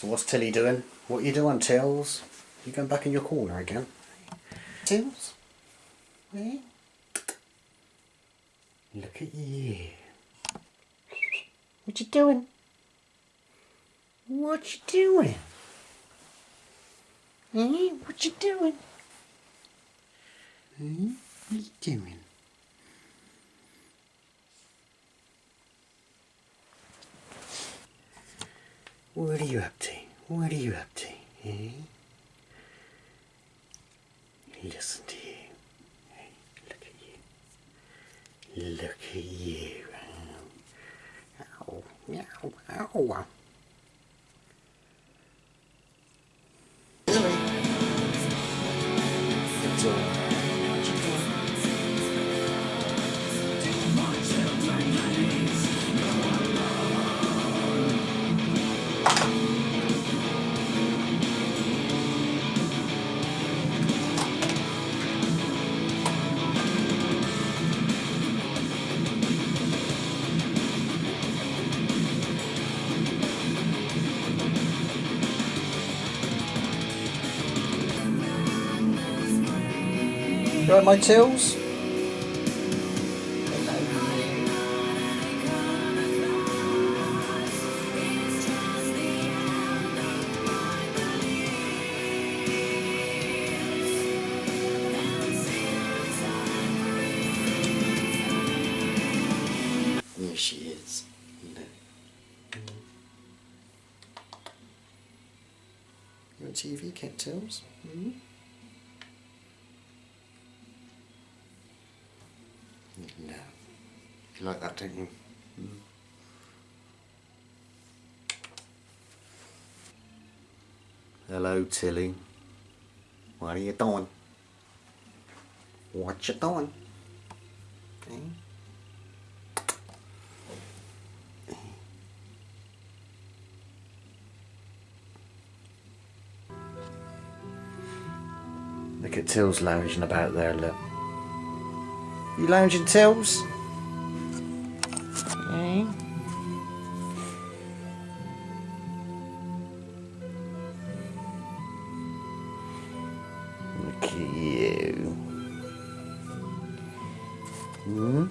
So what's Tilly doing? What are you doing, Tills? You going back in your corner again? Tills? Eh? Look at you. What you doing? What you doing? Eh? What you doing? Eh? What you doing? What are you up to? What are you up to? Eh? Listen to you. Hey, look at you. Look at you. Ow, ow. It's all. Alright, my tills? There she is. Look. You on TV, Cat Tills? Mm-hmm. Mm-hmm. You like that, don't you? Hello, Tilly. What are you doing? What you doing? Eh? Look at Tills lounging about there, look. You lounging, Tills? Eh? Look at you. Hmm?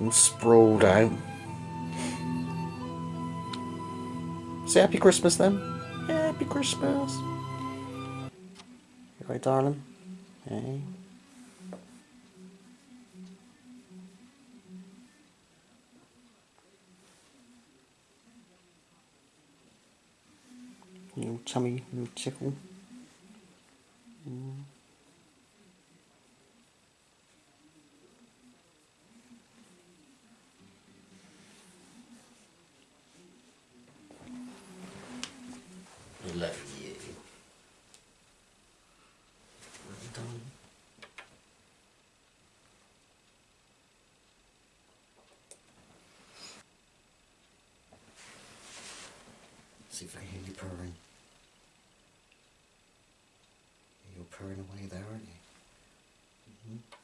All sprawled out. Say Happy Christmas then. Happy Christmas. Right, darling? Hey. Little tummy, little tickle. Mm. Love you. See if I hear you purring. You're purring away there, aren't you? Mhm.